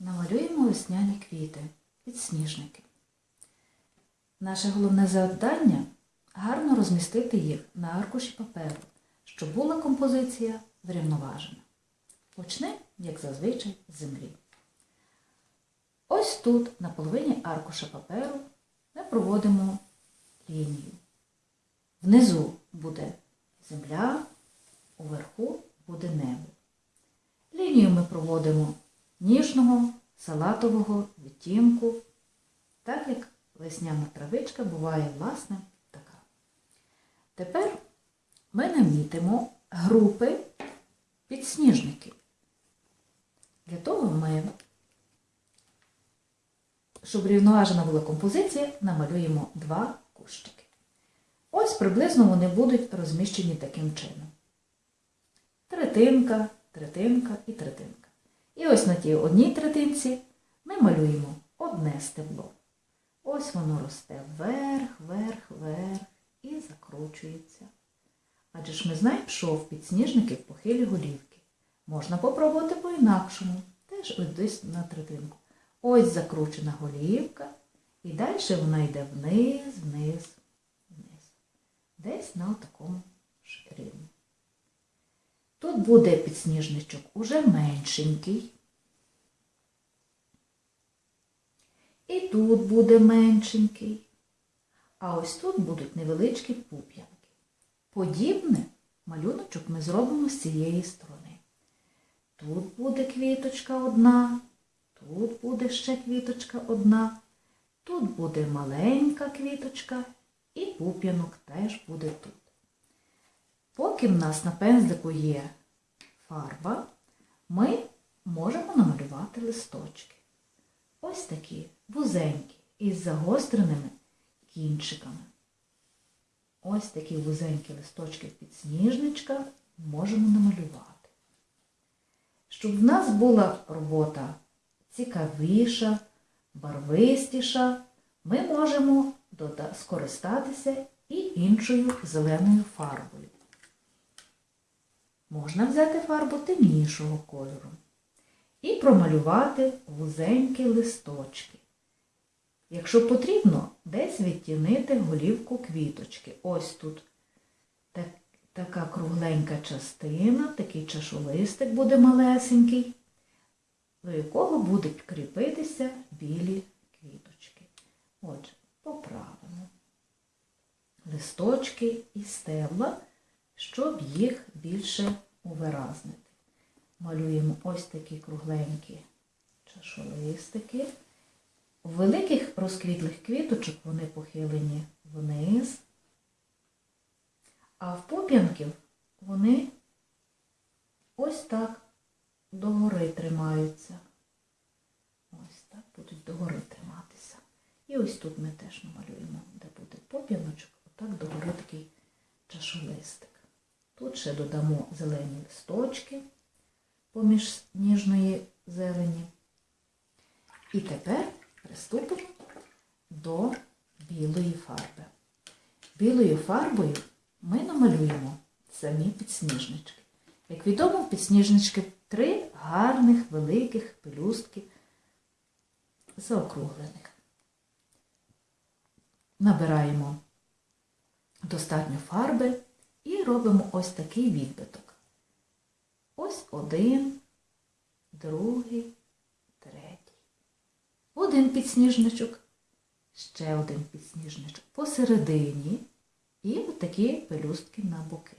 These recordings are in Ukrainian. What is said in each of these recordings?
Намалюємо весняні квіти, підсніжники. Наше головне завдання гарно розмістити їх на аркуші паперу, щоб була композиція врівноважена. Почнемо, як зазвичай, з землі. Ось тут, на половині аркуша паперу, ми проводимо лінію. Внизу буде земля, уверху буде небо. Лінію ми проводимо ніжного салатового відтінку, так як весняна травичка буває, власне, така. Тепер ми намітимо групи підсніжників. Для того ми, щоб рівноважена була композиція, намалюємо два кущики. Ось приблизно вони будуть розміщені таким чином. Третинка, третинка і третинка. На тій одній третинці ми малюємо одне стебло. Ось воно росте вверх, вверх, вверх і закручується. Адже ж ми знаємо, що в підсніжники похилі голівки. Можна попробувати по-інакшому. Теж ось десь на третинку. Ось закручена голівка, і далі вона йде вниз, вниз, вниз. Десь на такому ж. Тут буде підсніжничок уже меншенький. І тут буде меншенький. А ось тут будуть невеличкі пуп'янки. Подібне малюночок ми зробимо з цієї сторони. Тут буде квіточка одна, тут буде ще квіточка одна, тут буде маленька квіточка і пуп'янок теж буде тут. Поки в нас на пензлику є фарба, ми можемо намалювати листочки. Ось такі вузенькі із загостреними кінчиками. Ось такі вузенькі листочки підсніжничка можемо намалювати. Щоб в нас була робота цікавіша, барвистіша, ми можемо скористатися і іншою зеленою фарбою. Можна взяти фарбу темнішого кольору і промалювати вузенькі листочки. Якщо потрібно, десь відтінити голівку квіточки. Ось тут так, така кругленька частина, такий чашолистик буде малесенький, до якого будуть кріпитися білі квіточки. Отже, поправимо листочки і стебла, щоб їх більше увиразнити. Малюємо ось такі кругленькі чашолистики. У великих розквітлих квіточок вони похилені вниз, а в поп'янків вони ось так догори тримаються. Ось так будуть догори триматися. І ось тут ми теж намалюємо, де буде поп'яночок, отак догори такий чашолистик. Тут ще додамо зелені листочки поміж ніжної зелені. І тепер приступимо до білої фарби. Білою фарбою ми намалюємо самі підсніжнички. Як відомо, підсніжнички три гарних великих пелюстки заокруглених. Набираємо достатньо фарби і робимо ось такий відбиток. Ось один, другий, третій. Один підсніжничок, ще один підсніжничок посередині і отакі пелюстки на боки.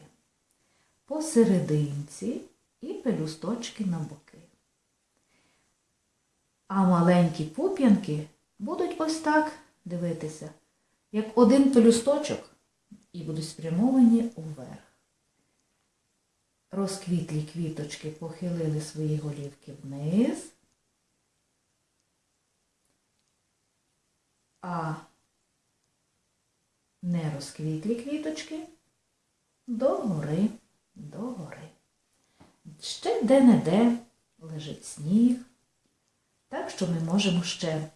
Посерединці і пелюсточки на боки. А маленькі пуп'янки будуть ось так дивитися, як один пелюсточок і будуть спрямовані уверх. Розквітлі квіточки похилили свої голівки вниз, а не розквітлі квіточки догори, догори. Ще де-не-де лежить сніг, так що ми можемо ще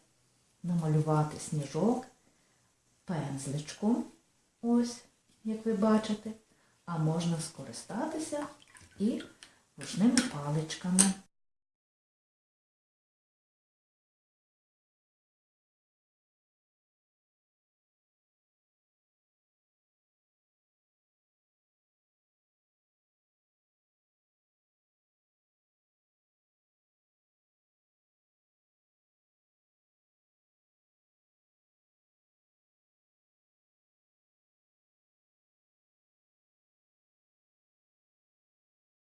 намалювати сніжок пензличком, ось, як ви бачите, а можна скористатися і ручними паличками.